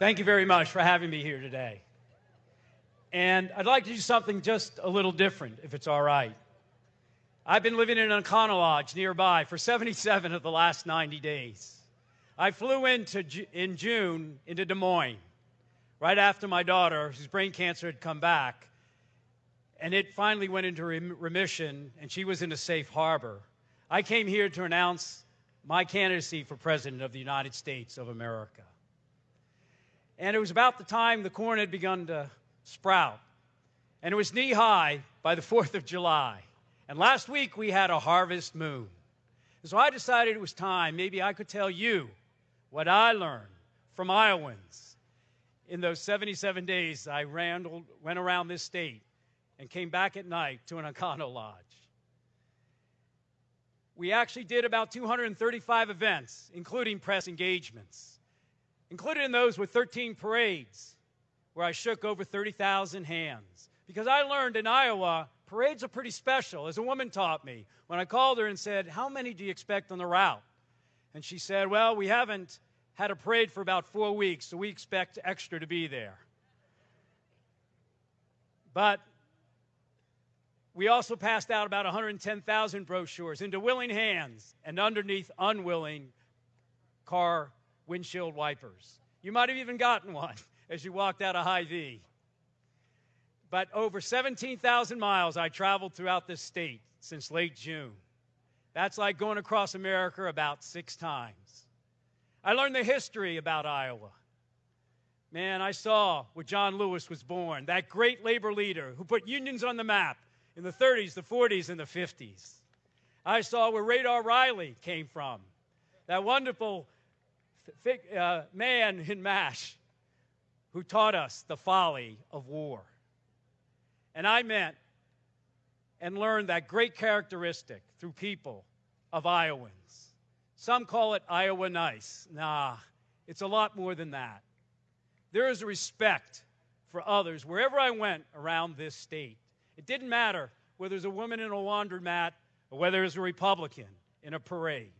Thank you very much for having me here today. And I'd like to do something just a little different, if it's all right. I've been living in an Econo Lodge nearby for 77 of the last 90 days. I flew into, in June into Des Moines right after my daughter, whose brain cancer had come back, and it finally went into remission, and she was in a safe harbor. I came here to announce my candidacy for President of the United States of America. And it was about the time the corn had begun to sprout. And it was knee high by the 4th of July. And last week we had a harvest moon. So I decided it was time, maybe I could tell you what I learned from Iowans in those 77 days I ran, went around this state and came back at night to an Econo Lodge. We actually did about 235 events, including press engagements. Included in those were 13 parades, where I shook over 30,000 hands. Because I learned in Iowa, parades are pretty special, as a woman taught me when I called her and said, How many do you expect on the route? And she said, Well, we haven't had a parade for about four weeks, so we expect extra to be there. But we also passed out about 110,000 brochures into willing hands and underneath unwilling car windshield wipers. You might have even gotten one as you walked out of Hy-Vee. But over 17,000 miles I traveled throughout this state since late June. That's like going across America about six times. I learned the history about Iowa. Man, I saw where John Lewis was born, that great labor leader who put unions on the map in the 30s, the 40s, and the 50s. I saw where Radar O'Reilly came from, that wonderful uh, man in MASH who taught us the folly of war. And I met and learned that great characteristic through people of Iowans. Some call it Iowa nice. Nah, it's a lot more than that. There is a respect for others wherever I went around this state. It didn't matter whether there's a woman in a laundromat or whether there's a Republican in a parade.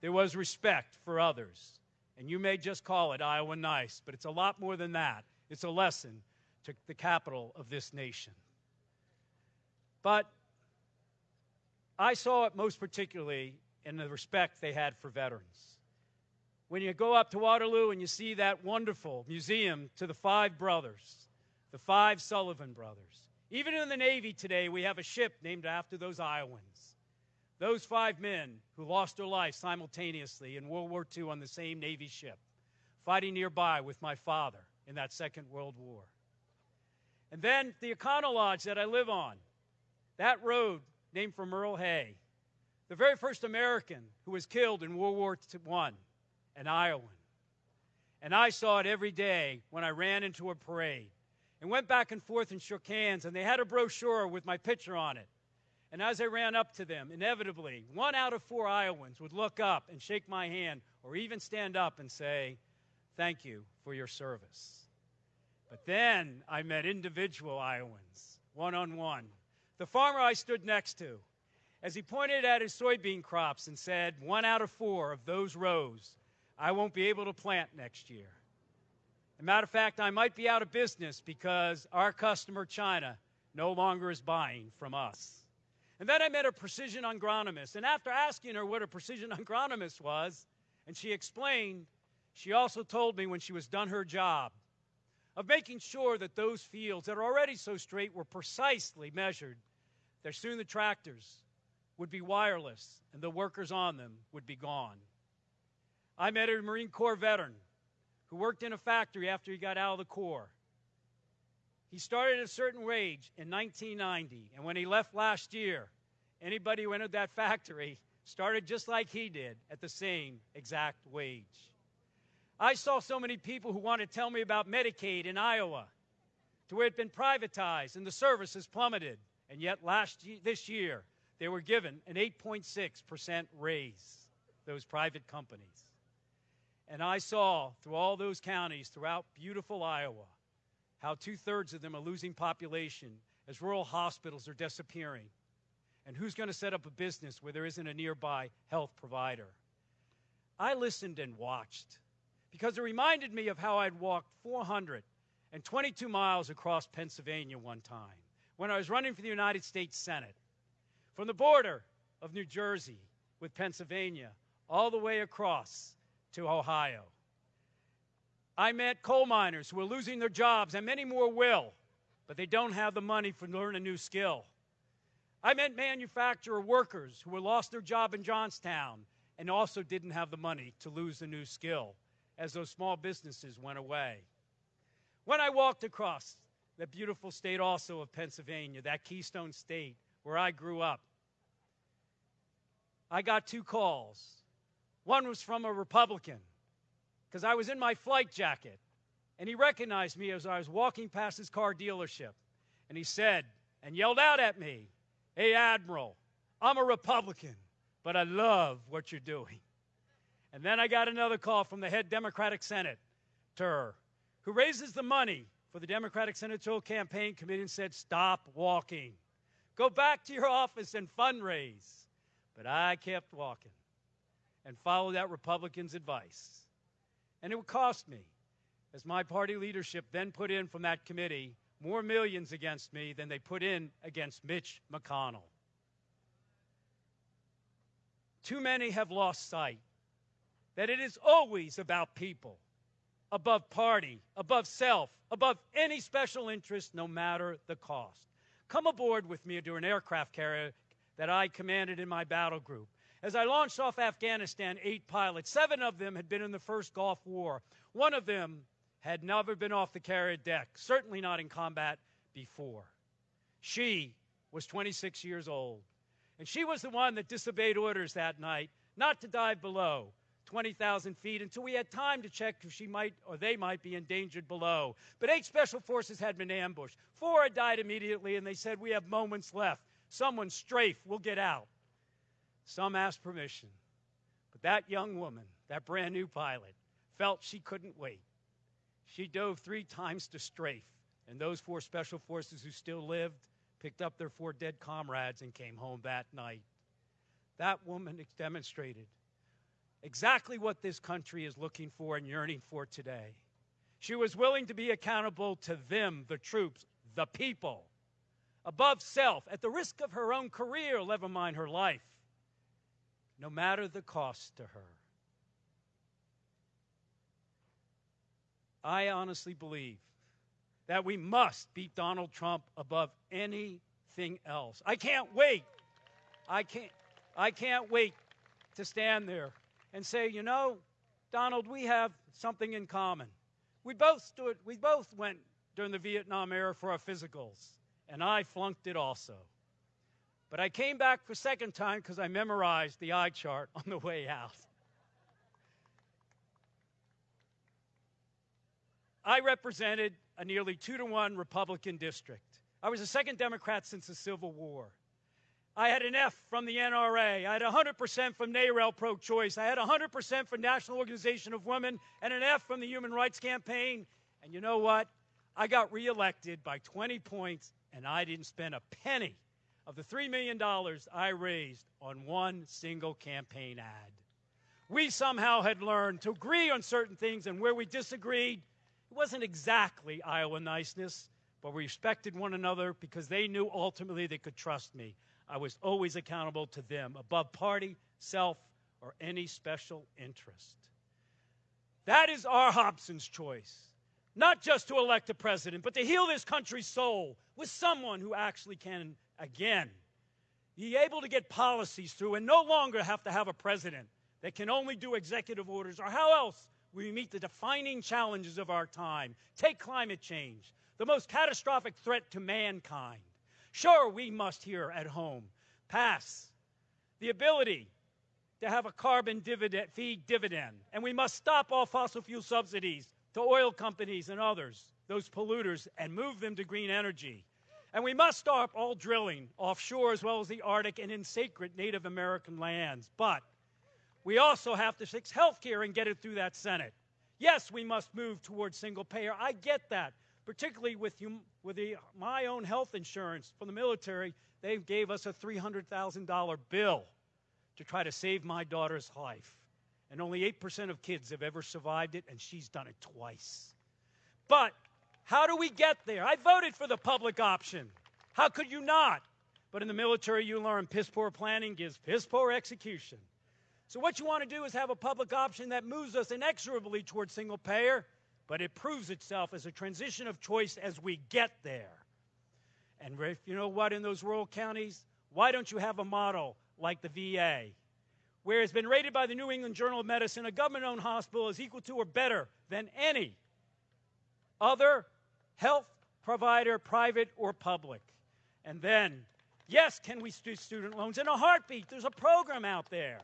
There was respect for others. And you may just call it Iowa nice, but it's a lot more than that. It's a lesson to the capital of this nation. But I saw it most particularly in the respect they had for veterans. When you go up to Waterloo and you see that wonderful museum to the five brothers, the five Sullivan brothers. Even in the Navy today, we have a ship named after those Iowans. Those five men who lost their lives simultaneously in World War II on the same Navy ship, fighting nearby with my father in that Second World War. And then the Econo Lodge that I live on, that road named for Merle Hay, the very first American who was killed in World War I, an Iowan. And I saw it every day when I ran into a parade and went back and forth and shook hands, and they had a brochure with my picture on it. And as I ran up to them, inevitably, one out of four Iowans would look up and shake my hand or even stand up and say, Thank you for your service. But then I met individual Iowans, one on one. The farmer I stood next to, as he pointed at his soybean crops and said, One out of four of those rows I won't be able to plant next year. As a matter of fact, I might be out of business because our customer, China, no longer is buying from us. And then I met a precision agronomist. And after asking her what a precision agronomist was, and she explained, she also told me when she was done her job of making sure that those fields that are already so straight were precisely measured, that soon the tractors would be wireless and the workers on them would be gone. I met a Marine Corps veteran who worked in a factory after he got out of the Corps. He started at a certain wage in 1990, and when he left last year, anybody who entered that factory started just like he did at the same exact wage. I saw so many people who wanted to tell me about Medicaid in Iowa, to where it had been privatized and the service has plummeted, and yet last this year they were given an 8.6% raise, those private companies. And I saw through all those counties throughout beautiful Iowa how two thirds of them are losing population as rural hospitals are disappearing. And who's going to set up a business where there isn't a nearby health provider? I listened and watched because it reminded me of how I'd walked 422 miles across Pennsylvania one time when I was running for the United States Senate. From the border of New Jersey with Pennsylvania all the way across to Ohio. I met coal miners who are losing their jobs, and many more will, but they don't have the money to learn a new skill. I met manufacturer workers who lost their job in Johnstown and also didn't have the money to lose the new skill as those small businesses went away. When I walked across the beautiful state also of Pennsylvania, that keystone state where I grew up, I got two calls. One was from a Republican because I was in my flight jacket and he recognized me as I was walking past his car dealership. And he said, and yelled out at me, Hey, Admiral, I'm a Republican, but I love what you're doing. And then I got another call from the head Democratic Senator who raises the money for the Democratic Senatorial Campaign Committee and said, Stop walking. Go back to your office and fundraise. But I kept walking and followed that Republican's advice. And it would cost me, as my party leadership then put in from that committee, more millions against me than they put in against Mitch McConnell. Too many have lost sight that it is always about people, above party, above self, above any special interest, no matter the cost. Come aboard with me to an aircraft carrier that I commanded in my battle group. As I launched off Afghanistan, eight pilots, seven of them had been in the first Gulf War. One of them had never been off the carrier deck, certainly not in combat before. She was 26 years old, and she was the one that disobeyed orders that night not to dive below 20,000 feet until we had time to check if she might or they might be endangered below. But eight special forces had been ambushed. Four had died immediately, and they said, We have moments left. Someone strafe, we'll get out. Some asked permission. But that young woman, that brand new pilot, felt she couldn't wait. She dove three times to strafe, and those four special forces who still lived picked up their four dead comrades and came home that night. That woman demonstrated exactly what this country is looking for and yearning for today. She was willing to be accountable to them, the troops, the people, above self, at the risk of her own career, never mind her life, no matter the cost to her. I honestly believe that we must beat Donald Trump above anything else. I can't wait. I can't I can't wait to stand there and say, you know, Donald, we have something in common. We both stood we both went during the Vietnam era for our physicals, and I flunked it also. But I came back for second time because I memorized the eye chart on the way out. I represented a nearly two to one Republican district. I was the second Democrat since the Civil War. I had an F from the NRA. I had 100% from NARAL pro choice. I had 100% from National Organization of Women and an F from the Human Rights Campaign. And you know what? I got reelected by 20 points, and I didn't spend a penny of the $3 million I raised on one single campaign ad. We somehow had learned to agree on certain things, and where we disagreed, it wasn't exactly Iowa niceness, but we respected one another because they knew ultimately they could trust me. I was always accountable to them, above party, self, or any special interest. That is our Hobson's choice. Not just to elect a president, but to heal this country's soul with someone who actually can, again, be able to get policies through and no longer have to have a president that can only do executive orders, or how else will we meet the defining challenges of our time. Take climate change, the most catastrophic threat to mankind. Sure, we must here at home pass the ability to have a carbon dividend, dividend, and we must stop all fossil fuel subsidies to oil companies and others, those polluters, and move them to green energy. And we must stop all drilling offshore as well as the Arctic and in sacred Native American lands. But we also have to fix health care and get it through that Senate. Yes, we must move towards single payer. I get that, particularly with, you, with the, my own health insurance from the military. They gave us a $300,000 bill to try to save my daughter's life. and only 8% of kids have ever survived it, and she's done it twice. But how do we get there? I voted for the public option. How could you not? But in the military, you learn piss poor planning gives piss poor execution. So, what you want to do is have a public option that moves us inexorably towards single payer, but it proves itself as a transition of choice as we get there. And if you know what, in those rural counties, why don't you have a model like the VA, where it's been rated by the New England Journal of Medicine a government owned hospital is equal to or better than any other health provider, private or public? And then, yes, can we do student loans? In a heartbeat, there's a program out there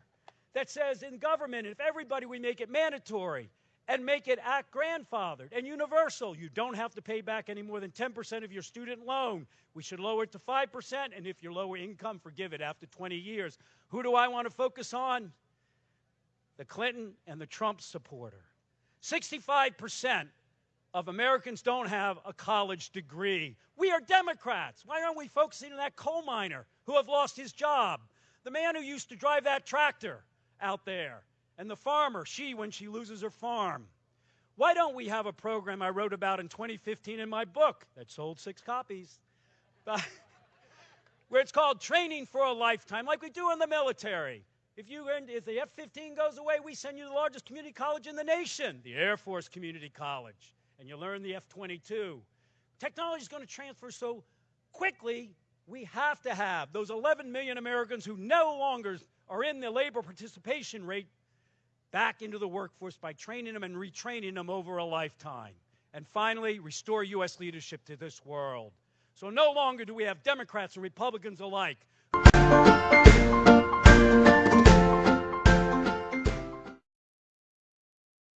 that says in government, if everybody, we make it mandatory and make it act grandfathered and universal. You don't have to pay back any more than 10% of your student loan. We should lower it to 5%, and if you're lower income, forgive it after 20 years. Who do I want to focus on? The Clinton and the Trump supporter. 65% of Americans don't have a college degree. We are Democrats. Why aren't we focusing on that coal miner who have lost his job? The man who used to drive that tractor out there and the farmer, she, when she loses her farm. Why don't we have a program I wrote about in 2015 in my book that sold six copies? where it's called Training for a Lifetime, like we do in the military. If, you, if the F 15 goes away, we send you to the largest community college in the nation, the Air Force Community College, and you learn the F 22. Technology is going to transfer so quickly, we have to have those 11 million Americans who no longer are in the labor participation rate back into the workforce by training them and retraining them over a lifetime. And finally, restore U.S. leadership to this world. So no longer do we have Democrats and Republicans alike.